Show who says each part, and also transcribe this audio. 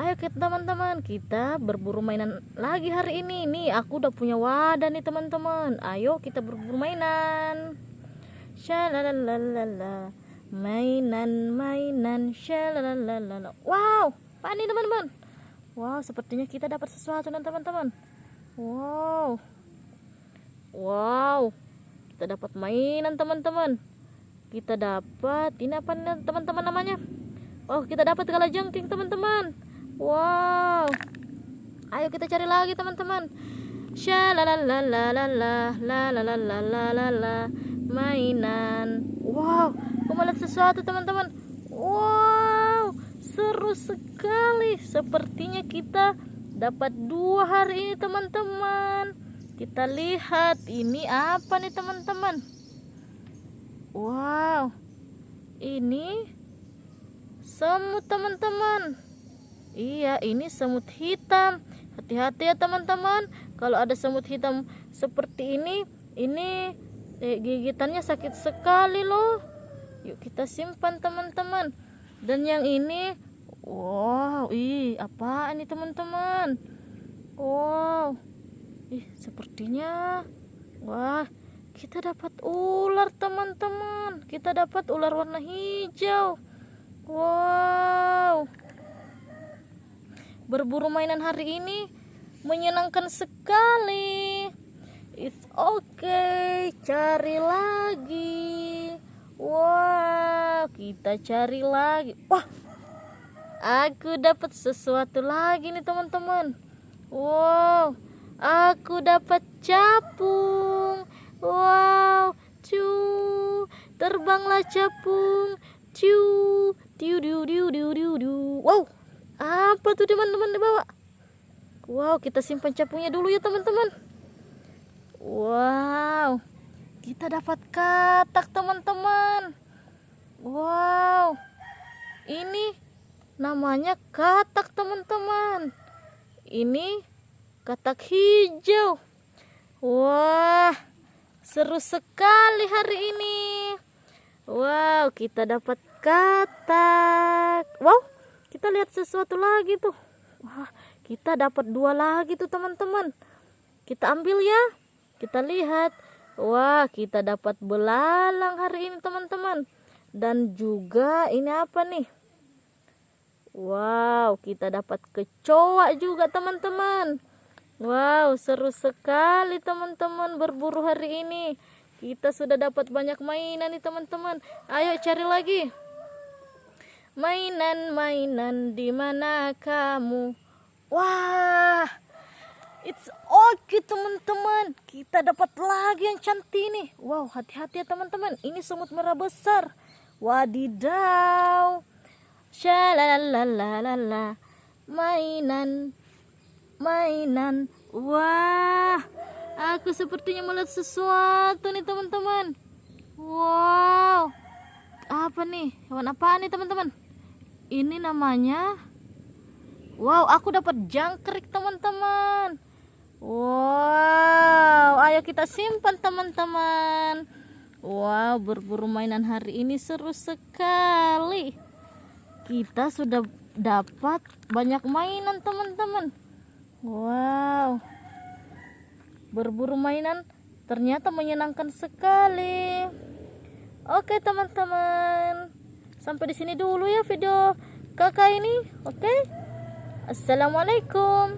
Speaker 1: ayo kita teman-teman kita berburu mainan lagi hari ini. Nih aku udah punya wadah nih teman-teman. Ayo kita berburu mainan. Shalalalala mainan mainan shalalalala wow apa nih teman-teman. Wow sepertinya kita dapat sesuatu nih teman-teman. Wow. Wow kita dapat mainan teman-teman. Kita dapat ini apa nih teman-teman namanya? Oh kita dapat jengking teman-teman wow. Ayo kita cari lagi teman-teman. Shalalalalalalalalalalala mainan wow aku melihat sesuatu teman-teman wow seru sekali sepertinya kita dapat dua hari ini teman-teman kita lihat ini apa nih teman-teman wow ini semut teman-teman iya ini semut hitam hati-hati ya teman-teman kalau ada semut hitam seperti ini ini eh, gigitannya sakit sekali loh yuk kita simpan teman-teman dan yang ini wow ih apa ini teman-teman wow Ih, sepertinya wah, kita dapat ular, teman-teman. Kita dapat ular warna hijau. Wow. Berburu mainan hari ini menyenangkan sekali. It's okay, cari lagi. Wah, kita cari lagi. Wah, aku dapat sesuatu lagi nih teman-teman. Wow, Aku dapat capung. Wow, cu. Terbanglah capung. Cu. Diu diu diu diu diu. Wow. Apa tuh teman-teman dibawa? Wow, kita simpan capungnya dulu ya teman-teman. Wow. Kita dapat katak teman-teman. Wow. Ini namanya katak teman-teman. Ini katak hijau. Wah, seru sekali hari ini. Wow, kita dapat katak. Wow, kita lihat sesuatu lagi tuh. Wah, kita dapat dua lagi tuh teman-teman. Kita ambil ya. Kita lihat. Wah, kita dapat belalang hari ini teman-teman. Dan juga ini apa nih? Wow, kita dapat kecoa juga teman-teman. Wow, seru sekali teman-teman berburu hari ini. Kita sudah dapat banyak mainan nih teman-teman. Ayo cari lagi. Mainan-mainan di mana kamu? Wah, it's okay teman-teman. Kita dapat lagi yang cantik nih. Wow, hati-hati ya teman-teman. Ini semut merah besar. Wadidaw. Shalalalala. Mainan mainan. Wah, aku sepertinya melihat sesuatu nih teman-teman. Wow, apa nih? Hewan apa nih teman-teman? Ini namanya. Wow, aku dapat jangkrik teman-teman. Wow, ayo kita simpan teman-teman. Wow, berburu mainan hari ini seru sekali. Kita sudah dapat banyak mainan teman-teman. Wow, berburu mainan ternyata menyenangkan sekali. Oke teman-teman, sampai di sini dulu ya video kakak ini. Oke, assalamualaikum.